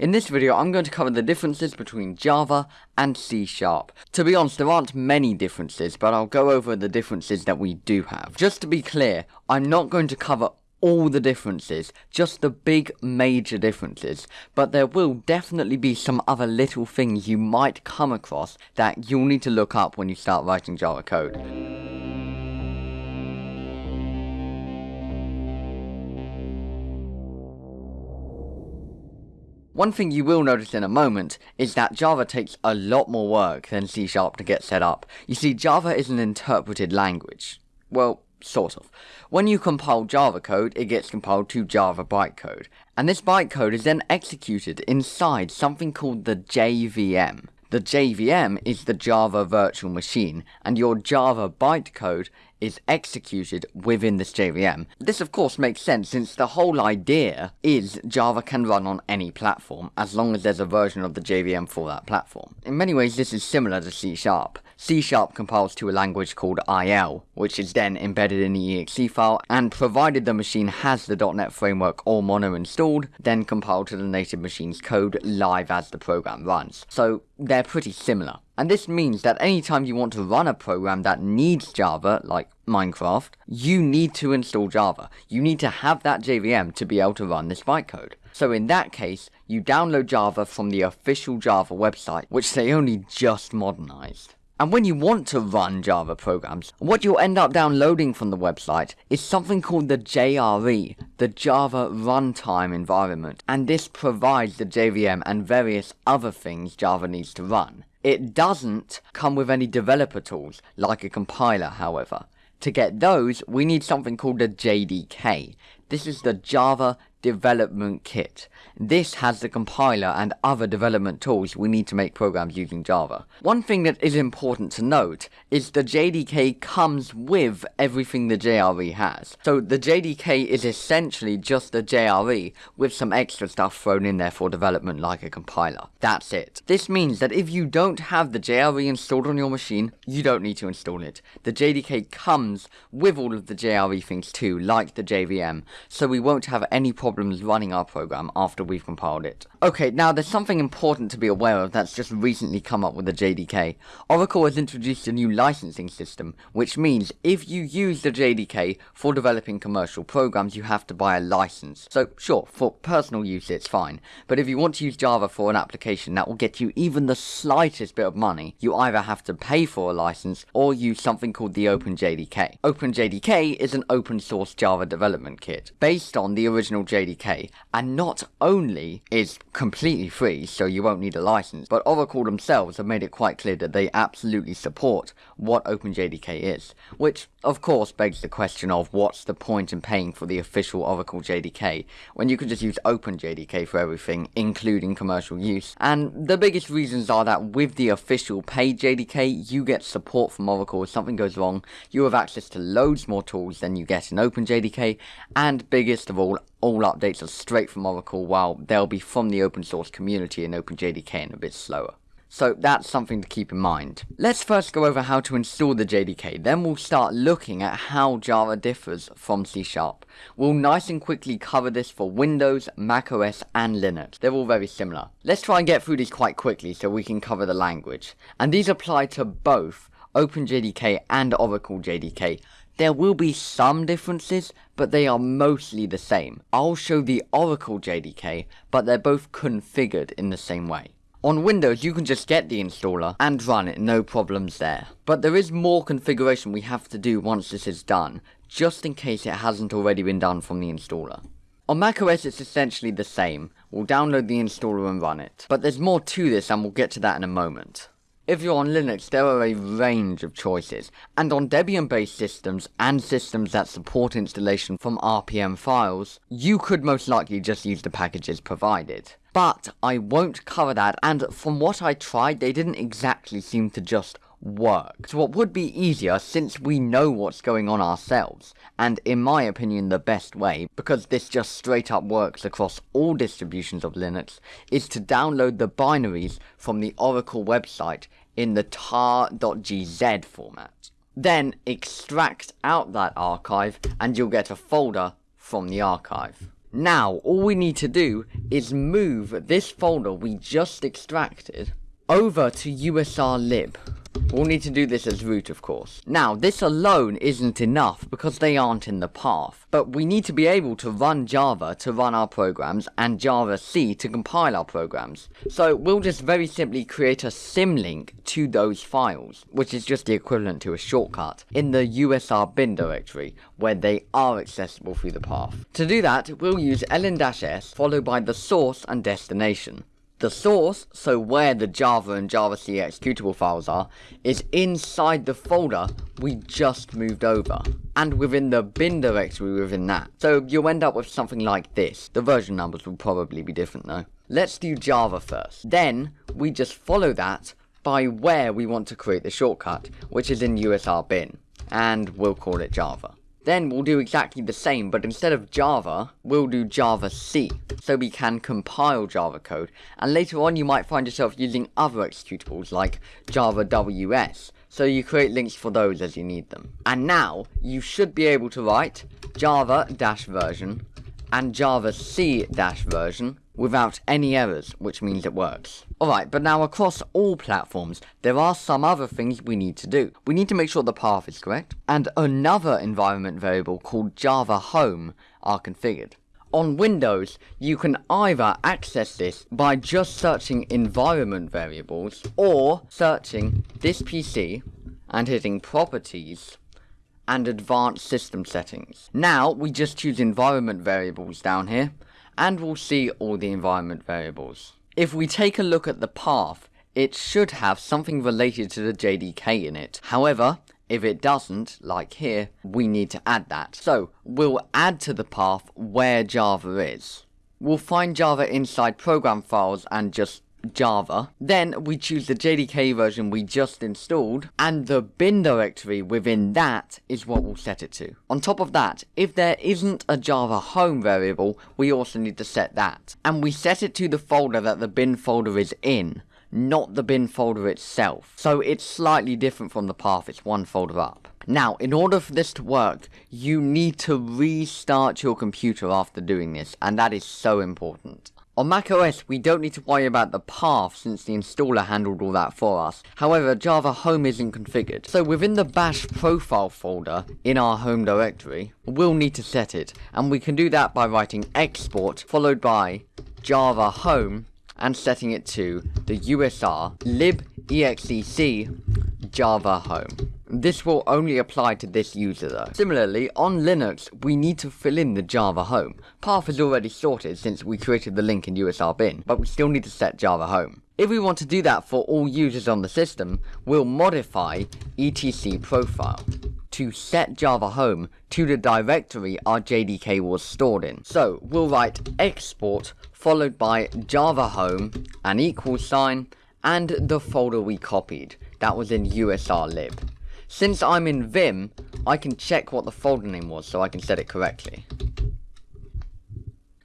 In this video, I'm going to cover the differences between Java and C Sharp. To be honest, there aren't many differences, but I'll go over the differences that we do have. Just to be clear, I'm not going to cover all the differences, just the big major differences, but there will definitely be some other little things you might come across that you'll need to look up when you start writing Java code. One thing you will notice in a moment is that Java takes a lot more work than C Sharp to get set up. You see, Java is an interpreted language. Well, sort of. When you compile Java code, it gets compiled to Java bytecode, and this bytecode is then executed inside something called the JVM. The JVM is the Java virtual machine, and your Java bytecode is executed within this JVM. This of course makes sense since the whole idea is Java can run on any platform as long as there's a version of the JVM for that platform. In many ways this is similar to C Sharp. C Sharp compiles to a language called IL, which is then embedded in the exe file, and provided the machine has the .NET Framework or Mono installed, then compiled to the native machine's code live as the program runs. So they're pretty similar. And this means that anytime you want to run a program that needs Java, like Minecraft, you need to install Java. You need to have that JVM to be able to run this bytecode. So in that case, you download Java from the official Java website, which they only just modernized. And when you want to run Java programs, what you'll end up downloading from the website is something called the JRE, the Java Runtime Environment, and this provides the JVM and various other things Java needs to run. It doesn't come with any developer tools, like a compiler however. To get those, we need something called a JDK. This is the Java Development Kit. This has the compiler and other development tools we need to make programs using Java. One thing that is important to note is the JDK comes with everything the JRE has. So the JDK is essentially just the JRE with some extra stuff thrown in there for development like a compiler. That's it. This means that if you don't have the JRE installed on your machine, you don't need to install it. The JDK comes with all of the JRE things too, like the JVM, so we won't have any problems running our program after we've compiled it. Okay, now there's something important to be aware of that's just recently come up with the JDK. Oracle has introduced a new licensing system, which means if you use the JDK for developing commercial programs, you have to buy a license. So sure, for personal use it's fine, but if you want to use Java for an application that will get you even the slightest bit of money, you either have to pay for a license or use something called the OpenJDK. OpenJDK is an open source Java development kit, based on the original JDK, and not only is completely free, so you won't need a license, but Oracle themselves have made it quite clear that they absolutely support what OpenJDK is, which of course begs the question of what's the point in paying for the official Oracle JDK when you can just use OpenJDK for everything, including commercial use. And the biggest reasons are that with the official paid JDK, you get support from Oracle if something goes wrong, you have access to loads more tools than you get in OpenJDK, and biggest of all, all updates are straight from Oracle while they'll be from the open source community in OpenJDK and a bit slower. So that's something to keep in mind. Let's first go over how to install the JDK, then we'll start looking at how Java differs from C Sharp. We'll nice and quickly cover this for Windows, macOS and Linux. They're all very similar. Let's try and get through these quite quickly so we can cover the language. And these apply to both OpenJDK and Oracle JDK. There will be some differences, but they are mostly the same. I'll show the Oracle JDK, but they're both configured in the same way. On Windows, you can just get the installer and run it, no problems there. But there is more configuration we have to do once this is done, just in case it hasn't already been done from the installer. On macOS it's essentially the same, we'll download the installer and run it. But there's more to this and we'll get to that in a moment. If you're on Linux, there are a range of choices, and on Debian-based systems and systems that support installation from RPM files, you could most likely just use the packages provided. But I won't cover that, and from what I tried, they didn't exactly seem to just work. So what would be easier, since we know what's going on ourselves, and in my opinion the best way, because this just straight up works across all distributions of Linux, is to download the binaries from the Oracle website in the tar.gz format. Then extract out that archive, and you'll get a folder from the archive. Now, all we need to do is move this folder we just extracted over to USR lib. We'll need to do this as root, of course. Now, this alone isn't enough because they aren't in the path, but we need to be able to run Java to run our programs and Java C to compile our programs. So we'll just very simply create a symlink to those files, which is just the equivalent to a shortcut, in the USR bin directory, where they are accessible through the path. To do that, we'll use ln-s followed by the source and destination. The source, so where the Java and JavaC executable files are, is inside the folder we just moved over, and within the bin directory within that. So you'll end up with something like this. The version numbers will probably be different though. Let's do Java first. Then, we just follow that by where we want to create the shortcut, which is in USR bin, and we'll call it Java. Then we'll do exactly the same, but instead of Java, we'll do Java C, so we can compile Java code, and later on you might find yourself using other executables like Java WS, so you create links for those as you need them. And now, you should be able to write java-version and Java C-version without any errors, which means it works. Alright, but now across all platforms, there are some other things we need to do. We need to make sure the path is correct, and another environment variable called Java Home are configured. On Windows, you can either access this by just searching environment variables, or searching this PC and hitting properties and advanced system settings. Now, we just choose environment variables down here, and we'll see all the environment variables. If we take a look at the path, it should have something related to the JDK in it. However, if it doesn't, like here, we need to add that. So, we'll add to the path where Java is. We'll find Java inside program files and just Java. Then we choose the JDK version we just installed, and the bin directory within that is what we'll set it to. On top of that, if there isn't a Java home variable, we also need to set that. And we set it to the folder that the bin folder is in, not the bin folder itself. So it's slightly different from the path, it's one folder up. Now, in order for this to work, you need to restart your computer after doing this, and that is so important. On macOS, we don't need to worry about the path since the installer handled all that for us. However, Java Home isn't configured. So within the bash profile folder in our home directory, we'll need to set it. And we can do that by writing export followed by Java Home and setting it to the USR libexec Java Home. This will only apply to this user though. Similarly, on Linux, we need to fill in the Java home. Path is already sorted since we created the link in USR bin, but we still need to set Java home. If we want to do that for all users on the system, we'll modify etc profile to set Java home to the directory our JDK was stored in. So, we'll write export followed by Java home, an equal sign, and the folder we copied. That was in USR lib. Since I'm in Vim, I can check what the folder name was so I can set it correctly.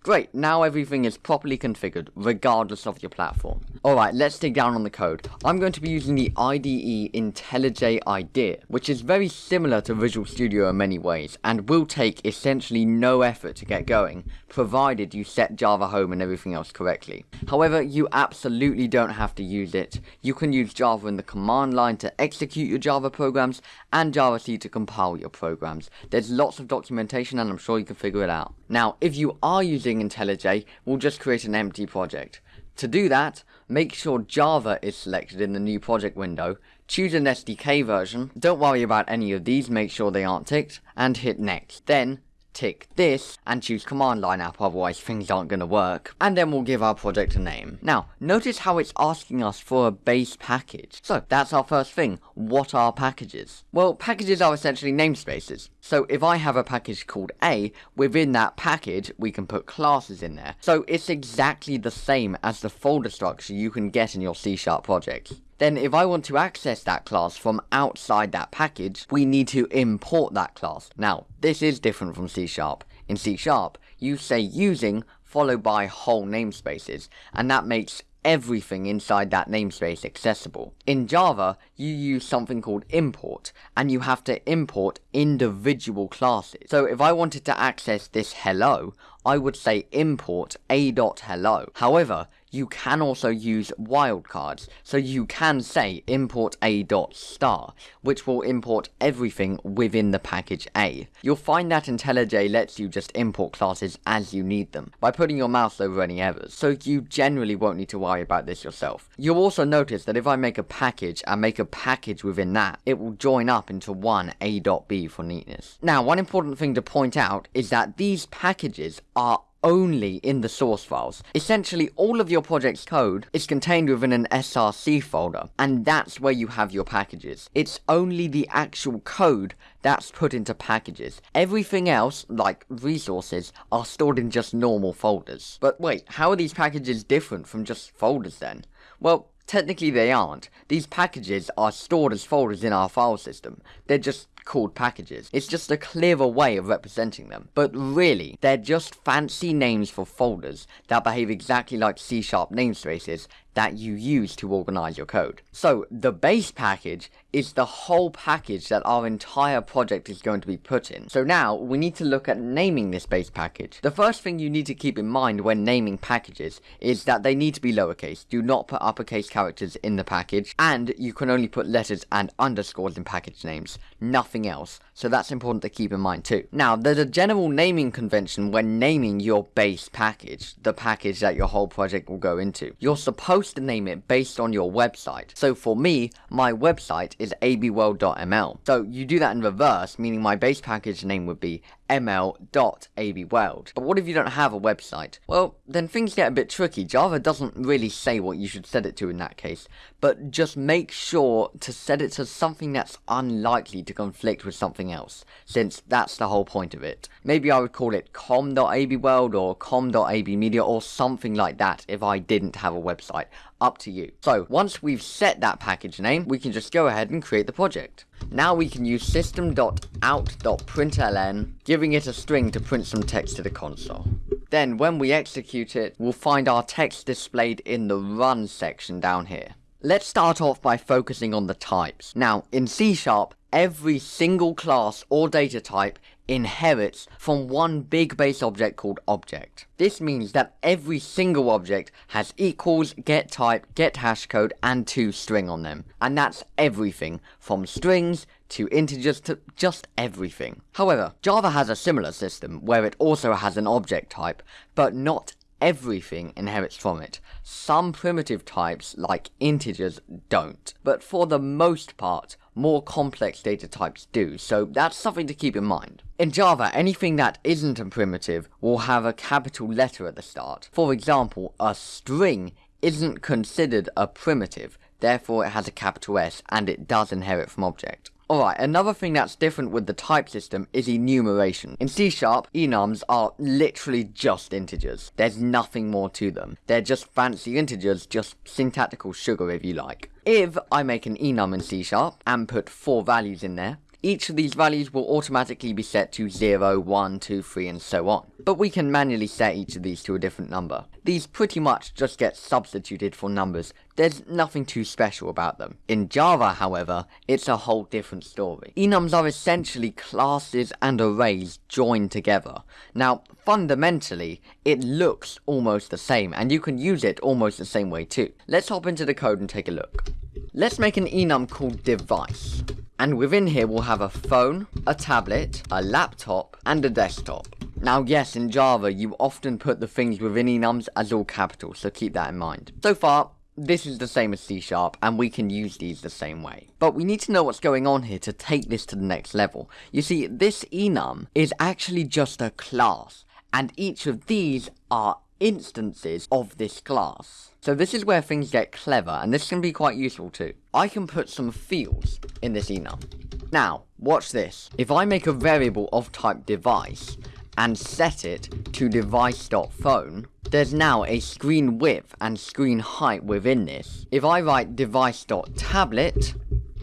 Great, now everything is properly configured, regardless of your platform. Alright, let's dig down on the code. I'm going to be using the IDE IntelliJ IDEA, which is very similar to Visual Studio in many ways, and will take essentially no effort to get going, provided you set Java home and everything else correctly. However, you absolutely don't have to use it. You can use Java in the command line to execute your Java programs, and Java C to compile your programs. There's lots of documentation and I'm sure you can figure it out. Now, if you are using IntelliJ, we'll just create an empty project. To do that, make sure Java is selected in the new project window, choose an SDK version, don't worry about any of these, make sure they aren't ticked, and hit next. Then, tick this and choose command line app otherwise things aren't going to work and then we'll give our project a name. Now notice how it's asking us for a base package. So that's our first thing. What are packages? Well packages are essentially namespaces. So if I have a package called A, within that package we can put classes in there. So it's exactly the same as the folder structure you can get in your C Sharp projects. Then if I want to access that class from outside that package, we need to import that class. Now, this is different from C Sharp. In C Sharp, you say using followed by whole namespaces, and that makes everything inside that namespace accessible. In Java, you use something called import, and you have to import individual classes. So if I wanted to access this hello, I would say import a.hello. However, you can also use wildcards. So you can say import a dot star, which will import everything within the package A. You'll find that IntelliJ lets you just import classes as you need them, by putting your mouse over any errors, so you generally won't need to worry about this yourself. You'll also notice that if I make a package and make a package within that, it will join up into one a.b for neatness. Now, one important thing to point out is that these packages are only in the source files. Essentially, all of your project's code is contained within an src folder, and that's where you have your packages. It's only the actual code that's put into packages. Everything else, like resources, are stored in just normal folders. But wait, how are these packages different from just folders then? Well, Technically they aren't. These packages are stored as folders in our file system. They're just called packages. It's just a clearer way of representing them. But really, they're just fancy names for folders that behave exactly like C-sharp namespaces that you use to organize your code. So the base package is the whole package that our entire project is going to be put in. So now we need to look at naming this base package. The first thing you need to keep in mind when naming packages is that they need to be lowercase. Do not put uppercase characters in the package and you can only put letters and underscores in package names, nothing else. So that's important to keep in mind too. Now there's a general naming convention when naming your base package, the package that your whole project will go into. You're supposed supposed to name it based on your website. So for me, my website is abworld.ml. So you do that in reverse, meaning my base package name would be ml.abworld. But what if you don't have a website? Well, then things get a bit tricky. Java doesn't really say what you should set it to in that case, but just make sure to set it to something that's unlikely to conflict with something else, since that's the whole point of it. Maybe I would call it com.abworld or com.abmedia or something like that if I didn't have a website up to you. So once we've set that package name, we can just go ahead and create the project. Now we can use system.out.println, giving it a string to print some text to the console. Then when we execute it, we'll find our text displayed in the run section down here. Let's start off by focusing on the types. Now, in C Sharp, every single class or data type inherits from one big base object called object. This means that every single object has equals, get type, get hash code, and to string on them. And that's everything, from strings to integers to just everything. However, Java has a similar system where it also has an object type, but not everything inherits from it. Some primitive types, like integers, don't. But for the most part, more complex data types do, so that's something to keep in mind. In Java, anything that isn't a primitive will have a capital letter at the start. For example, a string isn't considered a primitive, therefore it has a capital S, and it does inherit from object. Alright, another thing that's different with the type system is enumeration. In C Sharp, enums are literally just integers. There's nothing more to them. They're just fancy integers, just syntactical sugar if you like. If I make an enum in C Sharp and put four values in there, each of these values will automatically be set to 0, 1, 2, 3 and so on. But we can manually set each of these to a different number. These pretty much just get substituted for numbers, there's nothing too special about them. In Java, however, it's a whole different story. Enums are essentially classes and arrays joined together. Now, fundamentally, it looks almost the same, and you can use it almost the same way too. Let's hop into the code and take a look. Let's make an enum called device. And within here we'll have a phone, a tablet, a laptop, and a desktop. Now yes, in Java you often put the things within enums as all capital, so keep that in mind. So far, this is the same as C Sharp, and we can use these the same way. But we need to know what's going on here to take this to the next level. You see, this enum is actually just a class, and each of these are instances of this class. So this is where things get clever, and this can be quite useful too. I can put some fields in this enum. Now, watch this. If I make a variable of type device, and set it to device.phone, there's now a screen width and screen height within this. If I write device.tablet,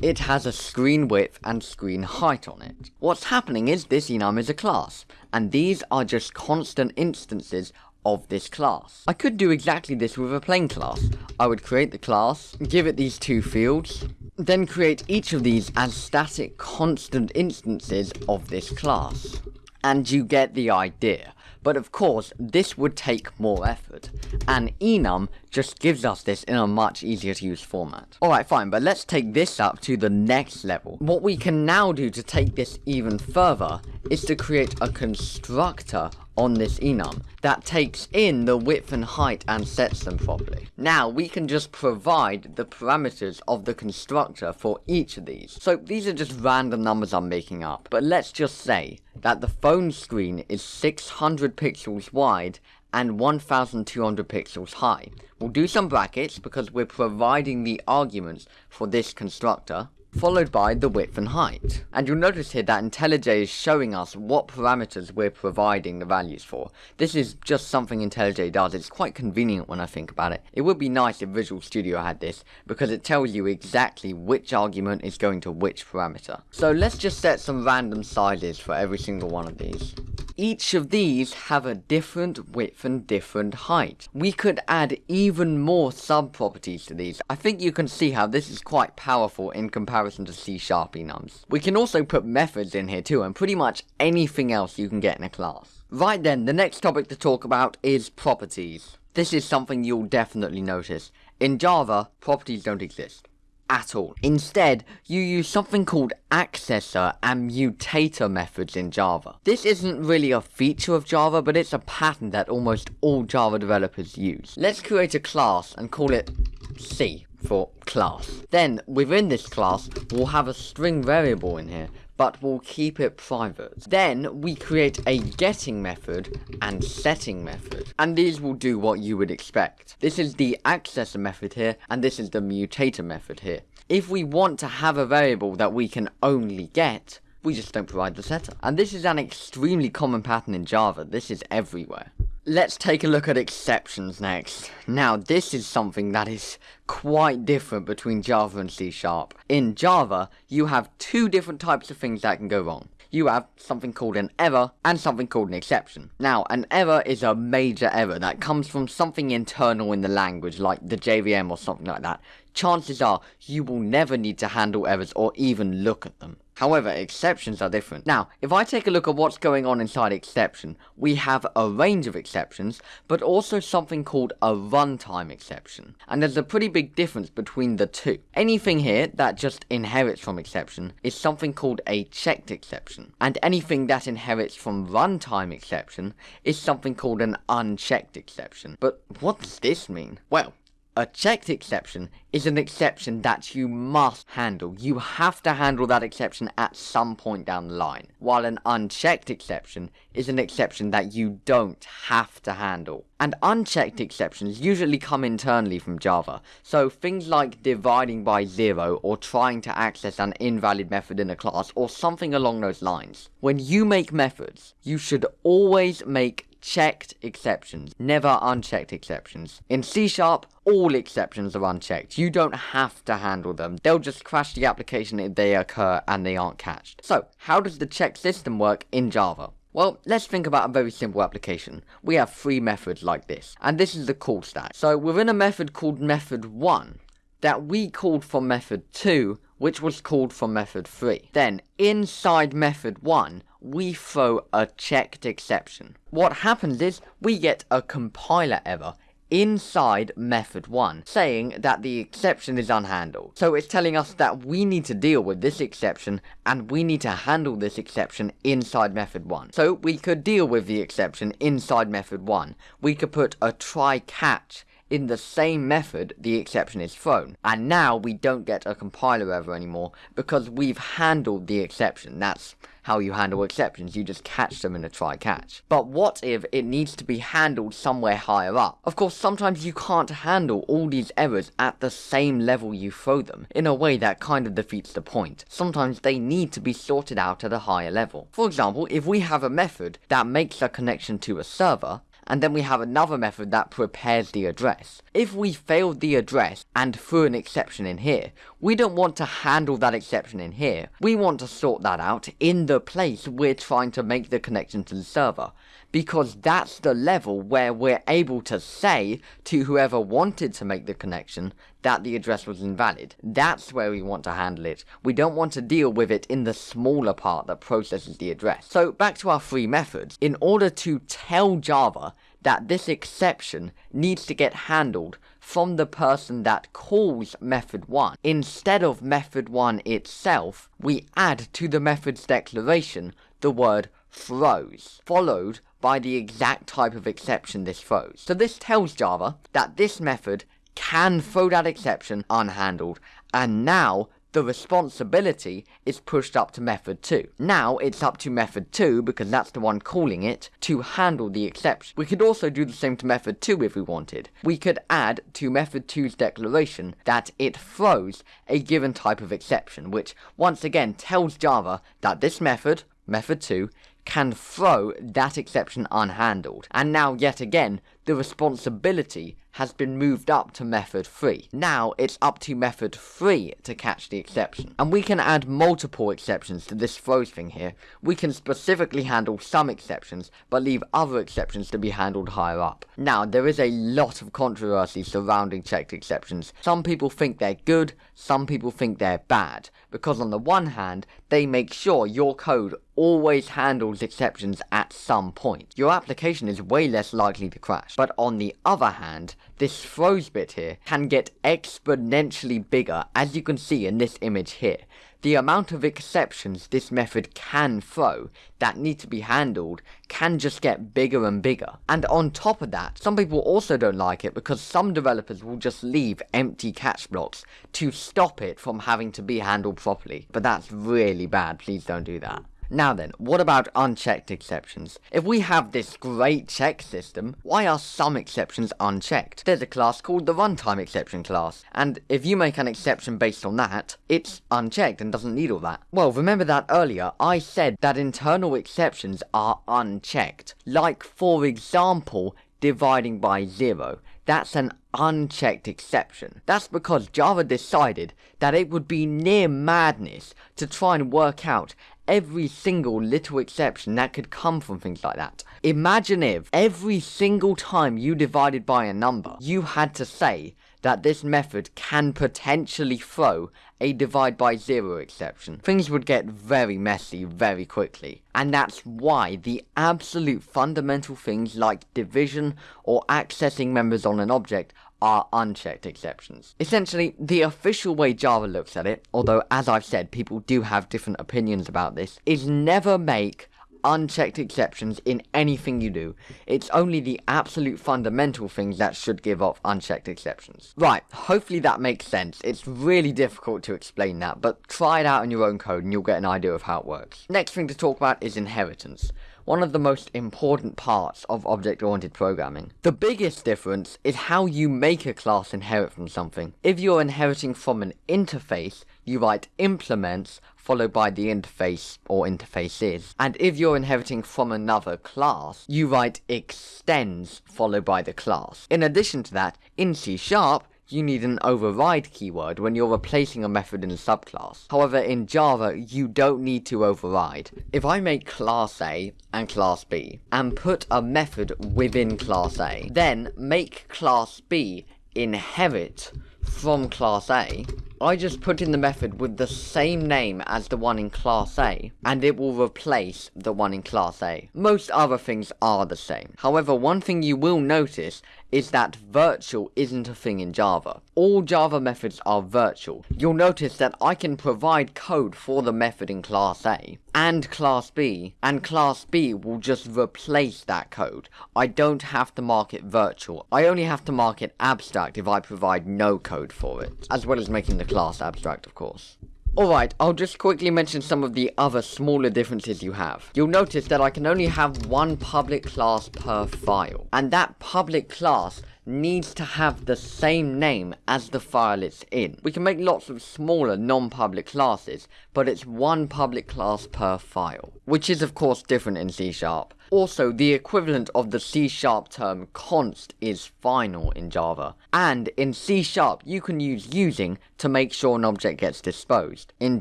it has a screen width and screen height on it. What's happening is this enum is a class, and these are just constant instances of this class. I could do exactly this with a plain class. I would create the class, give it these two fields, then create each of these as static constant instances of this class. And you get the idea. But of course, this would take more effort, and enum just gives us this in a much easier to use format. Alright fine, but let's take this up to the next level. What we can now do to take this even further is to create a constructor on this enum that takes in the width and height and sets them properly. Now we can just provide the parameters of the constructor for each of these. So these are just random numbers I'm making up, but let's just say that the phone screen is 600 pixels wide and 1200 pixels high. We'll do some brackets because we're providing the arguments for this constructor followed by the width and height. And you'll notice here that IntelliJ is showing us what parameters we're providing the values for. This is just something IntelliJ does, it's quite convenient when I think about it. It would be nice if Visual Studio had this, because it tells you exactly which argument is going to which parameter. So let's just set some random sizes for every single one of these. Each of these have a different width and different height. We could add even more sub-properties to these. I think you can see how this is quite powerful in comparison to C-sharp enums. We can also put methods in here too, and pretty much anything else you can get in a class. Right then, the next topic to talk about is properties. This is something you'll definitely notice. In Java, properties don't exist at all. Instead, you use something called accessor and mutator methods in Java. This isn't really a feature of Java, but it's a pattern that almost all Java developers use. Let's create a class and call it C for class. Then, within this class, we'll have a string variable in here, but we'll keep it private. Then, we create a getting method and setting method, and these will do what you would expect. This is the accessor method here, and this is the mutator method here. If we want to have a variable that we can only get, we just don't provide the setter. And this is an extremely common pattern in Java, this is everywhere. Let's take a look at exceptions next. Now, this is something that is quite different between Java and C Sharp. In Java, you have two different types of things that can go wrong. You have something called an error and something called an exception. Now, an error is a major error that comes from something internal in the language, like the JVM or something like that. Chances are, you will never need to handle errors or even look at them. However, exceptions are different. Now, if I take a look at what's going on inside exception, we have a range of exceptions, but also something called a runtime exception. And there's a pretty big difference between the two. Anything here that just inherits from exception is something called a checked exception. And anything that inherits from runtime exception is something called an unchecked exception. But what does this mean? Well, a checked exception is an exception that you must handle. You have to handle that exception at some point down the line. While an unchecked exception is an exception that you don't have to handle. And unchecked exceptions usually come internally from Java. So things like dividing by zero or trying to access an invalid method in a class or something along those lines. When you make methods, you should always make checked exceptions, never unchecked exceptions. In C Sharp, all exceptions are unchecked. You don't have to handle them. They'll just crash the application if they occur and they aren't catched. So, how does the check system work in Java? Well, let's think about a very simple application. We have three methods like this, and this is the call stack. So within a method called method 1, that we called from method 2, which was called from method 3. Then, inside method 1, we throw a checked exception. What happens is, we get a compiler error inside method 1, saying that the exception is unhandled. So it's telling us that we need to deal with this exception, and we need to handle this exception inside method 1. So we could deal with the exception inside method 1. We could put a try catch in the same method the exception is thrown. And now we don't get a compiler error anymore because we've handled the exception. That's how you handle exceptions, you just catch them in a try catch. But what if it needs to be handled somewhere higher up? Of course, sometimes you can't handle all these errors at the same level you throw them, in a way that kind of defeats the point. Sometimes they need to be sorted out at a higher level. For example, if we have a method that makes a connection to a server, and then we have another method that prepares the address. If we failed the address and threw an exception in here, we don't want to handle that exception in here. We want to sort that out in the place we're trying to make the connection to the server. Because that's the level where we're able to say to whoever wanted to make the connection that the address was invalid. That's where we want to handle it. We don't want to deal with it in the smaller part that processes the address. So back to our three methods. In order to tell Java that this exception needs to get handled from the person that calls method 1. Instead of method 1 itself, we add to the method's declaration the word throws, followed by the exact type of exception this throws. So this tells Java that this method can throw that exception unhandled, and now the responsibility is pushed up to method 2. Now it's up to method 2, because that's the one calling it, to handle the exception. We could also do the same to method 2 if we wanted. We could add to method 2's declaration that it throws a given type of exception, which once again tells Java that this method, method 2, can throw that exception unhandled. And now yet again, the responsibility has been moved up to method 3. Now it's up to method 3 to catch the exception. And we can add multiple exceptions to this throws thing here. We can specifically handle some exceptions, but leave other exceptions to be handled higher up. Now, there is a lot of controversy surrounding checked exceptions. Some people think they're good, some people think they're bad, because on the one hand, they make sure your code always handles exceptions at some point. Your application is way less likely to crash. But on the other hand, this throws bit here can get exponentially bigger as you can see in this image here. The amount of exceptions this method can throw that need to be handled can just get bigger and bigger. And on top of that, some people also don't like it because some developers will just leave empty catch blocks to stop it from having to be handled properly. But that's really bad, please don't do that. Now then, what about unchecked exceptions? If we have this great check system, why are some exceptions unchecked? There's a class called the runtime exception class, and if you make an exception based on that, it's unchecked and doesn't need all that. Well, remember that earlier, I said that internal exceptions are unchecked. Like, for example, dividing by zero. That's an unchecked exception. That's because Java decided that it would be near madness to try and work out every single little exception that could come from things like that. Imagine if every single time you divided by a number, you had to say that this method can potentially throw a divide by zero exception. Things would get very messy very quickly. And that's why the absolute fundamental things like division or accessing members on an object are unchecked exceptions. Essentially, the official way Java looks at it, although as I've said, people do have different opinions about this, is never make unchecked exceptions in anything you do. It's only the absolute fundamental things that should give off unchecked exceptions. Right, hopefully that makes sense. It's really difficult to explain that, but try it out in your own code and you'll get an idea of how it works. Next thing to talk about is inheritance one of the most important parts of object-oriented programming. The biggest difference is how you make a class inherit from something. If you're inheriting from an interface, you write implements followed by the interface or interfaces. And if you're inheriting from another class, you write extends followed by the class. In addition to that, in C Sharp, you need an override keyword when you're replacing a method in a subclass. However, in Java, you don't need to override. If I make class A and class B, and put a method within class A, then make class B inherit from class A, I just put in the method with the same name as the one in class A, and it will replace the one in class A. Most other things are the same. However, one thing you will notice is that virtual isn't a thing in Java. All Java methods are virtual. You'll notice that I can provide code for the method in class A and class B, and class B will just replace that code. I don't have to mark it virtual. I only have to mark it abstract if I provide no code for it, as well as making the class abstract, of course. Alright, I'll just quickly mention some of the other smaller differences you have. You'll notice that I can only have one public class per file, and that public class needs to have the same name as the file it's in. We can make lots of smaller non-public classes, but it's one public class per file, which is of course different in C Sharp. Also, the equivalent of the C sharp term const is final in Java. And in C sharp, you can use using to make sure an object gets disposed. In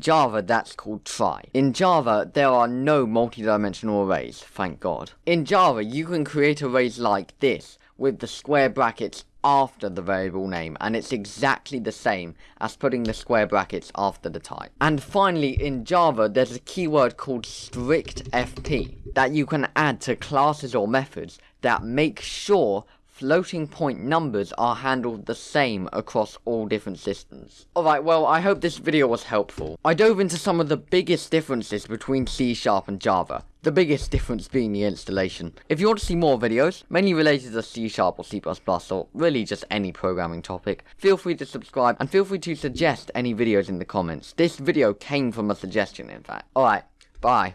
Java, that's called try. In Java, there are no multi-dimensional arrays, thank God. In Java, you can create arrays like this, with the square brackets after the variable name and it's exactly the same as putting the square brackets after the type. And finally in Java there's a keyword called strict fp that you can add to classes or methods that make sure floating point numbers are handled the same across all different systems. Alright, well, I hope this video was helpful. I dove into some of the biggest differences between C Sharp and Java, the biggest difference being the installation. If you want to see more videos, mainly related to C Sharp or C++ or really just any programming topic, feel free to subscribe and feel free to suggest any videos in the comments. This video came from a suggestion in fact. Alright, bye.